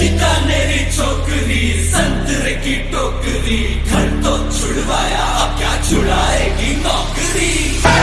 री छोकरी संतरे की टोकरी घर तो छुड़वाया अब क्या छुड़ाएगी नौकरी?